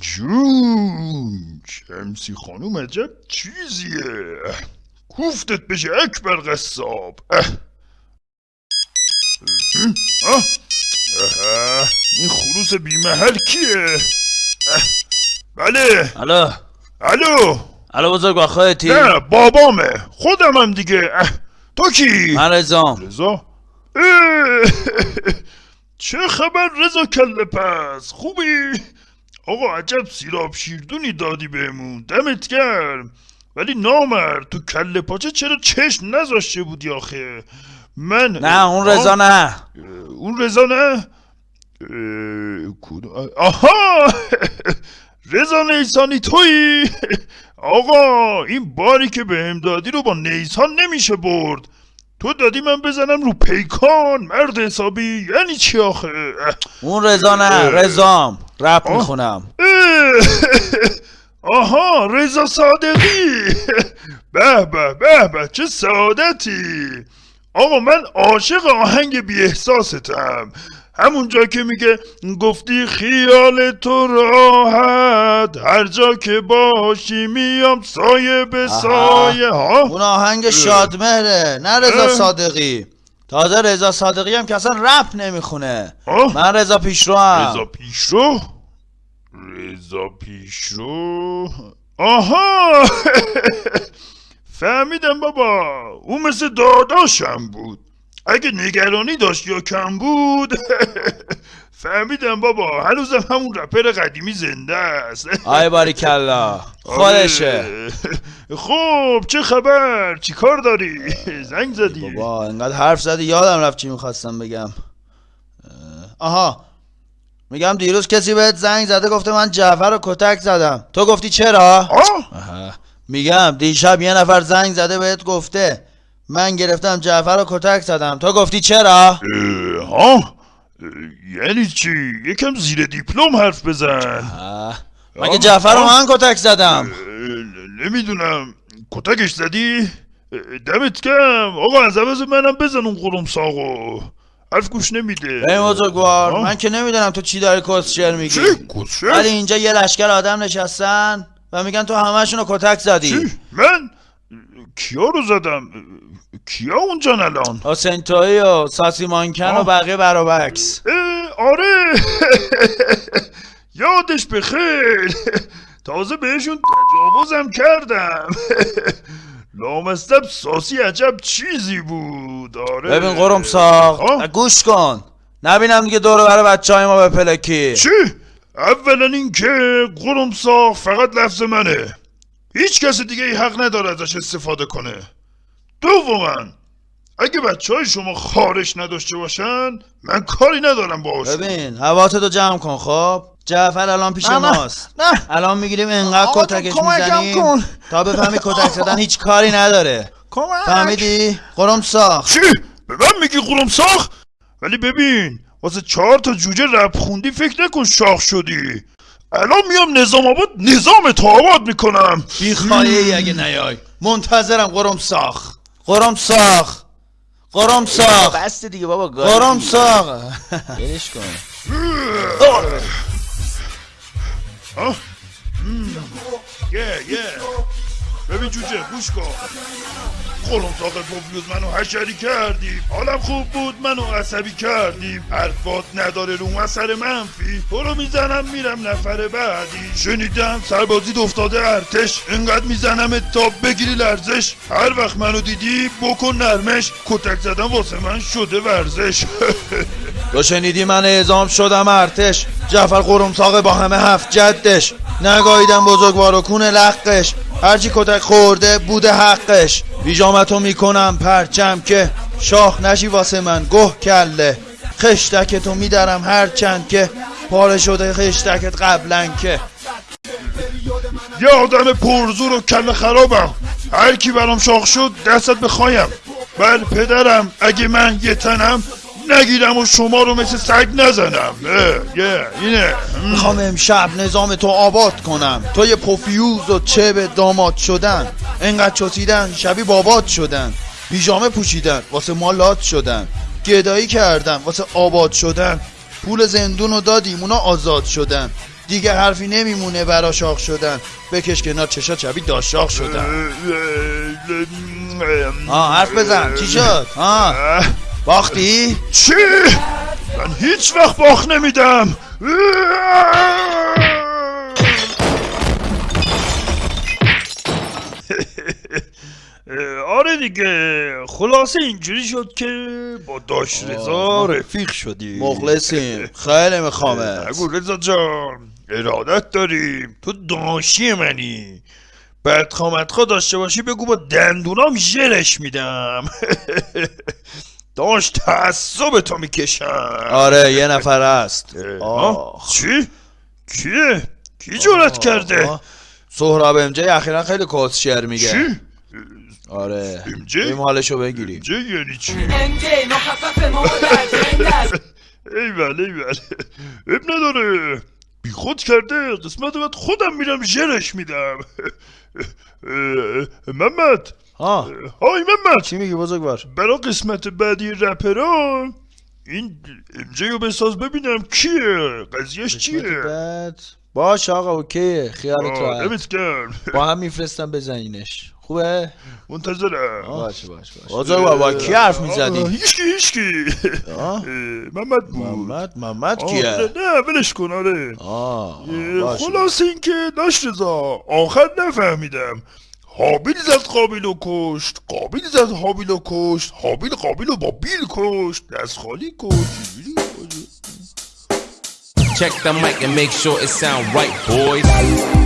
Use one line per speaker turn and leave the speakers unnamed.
جون شمسی خانوم عجب چیزیه. کوفتت بشه اکبر قصاب. این خروس بیمحل کیه. بله.
الو.
الو.
الو بزرگ خودتی
نه بابامه. خودمم دیگه. اه. تو کی؟
من رزام
اه، چه خبر رضا کله پس؟ خوبی؟ آقا عجب سیراب شیردونی دادی بهمون دمت گرم. ولی نامرد تو کله پاچه چرا چشم نذاشته بودی آخه؟ من
نه اون رضا نه.
اون رضا نه؟ آها! رضا نیسانی تویی؟ آقا این باری که بهم دادی رو با نیسان نمیشه برد. تو دادی من بزنم رو پیکان مرد حسابی. یعنی چی آخه؟
اون رضا نه
اه.
رزام رپ
آه.
می‌خونم.
آها رضا صادقی. به به به به چه سعادتی. آقا من عاشق آهنگ بی احساستم همونجا که میگه گفتی خیال تو راحت. هر جا که باشی میام سایه به. سایه ها.
اون آهنگ شادمهره. نه رضا. صادقی. تازه رضا صادقی هم که اصلا رپ نمی‌خونه.
آه؟
من رضا پیشرو
رضا
هم
پیشرو؟ رضا پیشرو؟ آها. فهمیدم بابا. اون مثل داداشم بود. اگه نگرانی داشت یا کم بود فهمیدم بابا هنوزم همون رپر قدیمی زنده است.
آی باری کلا خودشه
آره. خب چه خبر؟ چی کار داری؟ زنگ زدی.
بابا انقدر حرف زدی؟ یادم رفت چی می‌خواستم بگم. آها. میگم دیروز کسی بهت زنگ زده گفته من جعفر رو کتک زدم. تو گفتی چرا؟
آه؟
آها. میگم دیشب یه نفر زنگ زده بهت گفته. من گرفتم جعفر رو کتک زدم. تو گفتی چرا؟
ها؟ یعنی چی؟ یکم زیر دیپلم حرف بزن.
مگه جعفر رو من کتک زدم؟
نمی‌دونم. کتکش زدی؟ دمت کم آقا از عوض منم بزن اون قرم ساقو. حرف گوش نمیده.
ای بزرگوار. من که نمی‌دونم تو چی داری کسشر میگی.
چی؟
ولی اینجا یه لشکر آدم نشستن و میگن تو همشون رو کتک زدی.
چی؟ من؟ کیا رو زدم؟ کیا اونجان الان؟
حسین تویی و ساسی مانکن و. بقیه برابکس
آره. یادش بخیر تازه بهشون تجاوزم کردم. لامستب ساسی عجب چیزی بود. آره.
ببین قرم ساق. گوش کن. نبینم دیگه دور برای بچه های ما به پلکی.
چی؟ اولا اینکه قرم ساق فقط لفظ منه. هیچ کس دیگه ای حق نداره ازش استفاده کنه دوما اگه بچه های شما خارش نداشته باشن من کاری ندارم باهاشون
ببین حواتتو جمع کن خب جعفر الان پیش
نه،
ماست
نه.
الان می‌گیریم انقدر کتکش می‌زنیم
کن.
تا بفهمی کتک زدن هیچ کاری نداره
کمک
فهمیدی؟ قرم ساخ
چی؟ به من میگی قرم ساخ؟ ولی ببین واسه چهار تا جوجه رپ خوندی فکر نکن شاخ شدی الان میام نظام آباد نظام تو آباد می‌کنم
بی ای اگه نیای منتظرم قرم ساخ قرم ساخ قرم ساخ
بس دیگه بابا
قرم ساخ برش کن
ها؟ مم. ببین جوجه گوش کن. قرم ساق پوفیوز منو حشری کردی حالم خوب بود منو عصبی کردی حرفات نداره رو اثر منفی. تو رو می‌زنم میرم نفر بعدی. شنیدم سربازی افتاده ارتش. انقدر می‌زنم تا بگیری لرزش. هر وقت منو دیدی بکن نرمش. کتک زدن واسه من شده ورزش.
تو شنیدی من اعزام شدم ارتش. جعفر قرمساق با همه هفت جدش. نگاهیدم بزرگوار و کون لقش هرچی کتک خورده بوده حقش. بیجامتو می‌کنم پرچم که شاخ نشی واسه من گه کله. خشتک تو میدرم هرچند که. پاره شده خشتکت قبلا که.
یه آدم پرزور و کل خرابم. هر کی برام شاخ شد دستت بخوایم. بل پدرم اگه من یه تنم نگیرم و شما رو مثل سگ نزنم. یه اینه.
می‌خوام امشب نظام تو آباد کنم. تو یه پوفیوز و چه به داماد شدن. انقدر چسیدن شبیه بابات شدن. پیژامه پوشیدن واسه مالات شدن. گدایی کردن واسه آباد شدن. پول زندون رو دادیم اونا آزاد شدن. دیگه حرفی نمیمونه برا شاخ شدن. بکش کنار چشا چبی داشاخ شدن. آه حرف بزن. چی شد؟ آه. باختی؟
چی؟ من هیچ وقت باخ نمیدم. آره دیگه خلاصه اینجوری شد که با داش رضا رفیق شدیم.
مخلصیم. خیلی میخوامت
نگو رضا جان ارادت داریم. تو داشی منی. بعد خامتخوا داشته باشی بگو با دندونام ژلش میدم. داشت تعصب تو می‌کشم
آره یه نفر هست
آه. چی؟ کیه؟ کی جرأت کرده؟
آه. سهراب امجه اخیرا خیلی کسشر میگه
چی؟
آره
امجه؟
بریم حالشو بگیریم
چه یعنی چی؟
مخفف مادر جنگ
ایول ایول اب نداره بی خود کرده قسمت بعد خودم میرم ژلش میدم محمد
ها
های محمد.
چی میگی بزرگوار؟
برا قسمت بعدی رپرا این امجه رو بساز ببینم کیه قضیهش چیه؟
بعد. باش آقا اوکیه. خیالت راحت. با هم میفرستم بزنینش خوبه؟
منتظرم.
باشه باشه باشه بزرگوار با کی حرف
آه،
می‌زدی
هیچکی. هیچکی محمد بود.
محمد محمد کیه؟
نه ولش کن آره. خلاص اینکه داشت رضا آخر نفهمیدم. حابیل زد قابیل و کشت قابیل زد حابیل و کشت حابیل قابیل و با بیل کشت دست خالی کشت
Check the mic and make sure it sound right, boys.